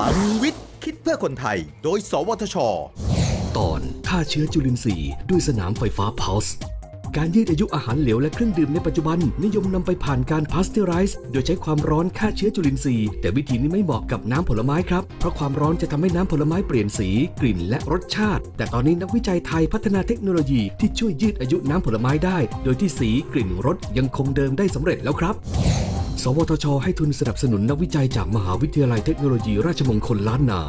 ลังวิทย์ คิดเพื่อคนไทย โดย สวทช ตอนฆ่าเชื้อจุลินทรีย์ด้วยสนามไฟฟ้าพาส์การยืดอายุอาหารเหลวและเครื่องดื่มในปัจจุบัน นิยมนำไปผ่านการพาสเจอไรส์โดยใช้ความร้อนฆ่าเชื้อจุลินทรีย์ แต่วิธีนี้ไม่เหมาะกับน้ำผลไม้ครับ เพราะความร้อนจะทำให้น้ำผลไม้เปลี่ยนสี กลิ่นและรสชาติ แต่ตอนนี้นักวิจัยไทยพัฒนาเทคโนโลยีที่ช่วยยืดอายุน้ำผลไม้ได้ โดยที่สีกลิ่นรสยังคงเดิมได้สำเร็จแล้วครับ สวทช ให้ทุนสนับสนุนนักวิจัยจากมหาวิทยาลัยเทคโนโลยีราชมงคลล้านนา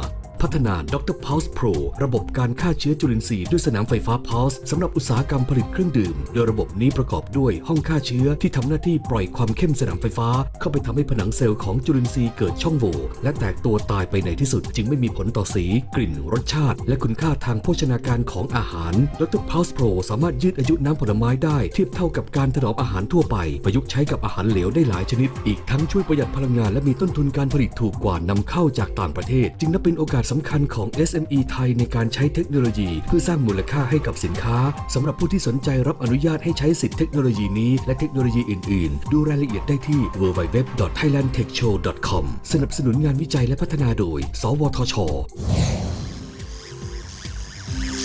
พัฒนาดร Pulse Pro ระบบการฆ่าเชื้อจุลินทรีย์ด้วยสนามไฟฟ้า Pulse สำหรับอุตสาหกรรมผลิตเครื่องดื่ม โดยระบบนี้ประกอบด้วยห้องฆ่าเชื้อที่ทำหน้าที่ปล่อยความเข้มสนามไฟฟ้า เข้าไปทำให้ผนังเซลล์ของจุลินทรีย์เกิดช่องโหว่และแตกตัวตายไปในที่สุด จึงไม่มีผลต่อสี กลิ่น รสชาติ และคุณค่าทางโภชนาการของอาหารดร Pulse Pro สามารถยืดอายุน้ำผลไม้ได้เทียบเท่ากับการถนอมอาหารทั่วไป ประยุกต์ใช้กับอาหารเหลวได้หลายชนิด อีกทั้งช่วยประหยัดพลังงานและมีต้นทุนการผลิตถูกกว่านำเข้าจากต่างประเทศ จึงนับเป็นโอกาสสำคัญของ SME ไทยในการใช้เทคโนโลยี เพื่อสร้างมูลค่าให้กับสินค้าสำหรับผู้ที่สนใจรับอนุญาตให้ใช้สิทธิเทคโนโลยีนี้และเทคโนโลยีอื่น ๆ ดูรายละเอียดได้ที่ www.thailandtechshow.com สนับสนุนงานวิจัยและพัฒนาโดย สวทช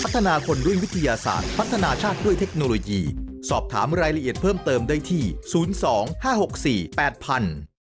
พัฒนาคนด้วยวิทยาศาสตร์ พัฒนาชาติด้วยเทคโนโลยี สอบถามรายละเอียดเพิ่มเติมได้ที่ 02 564 8000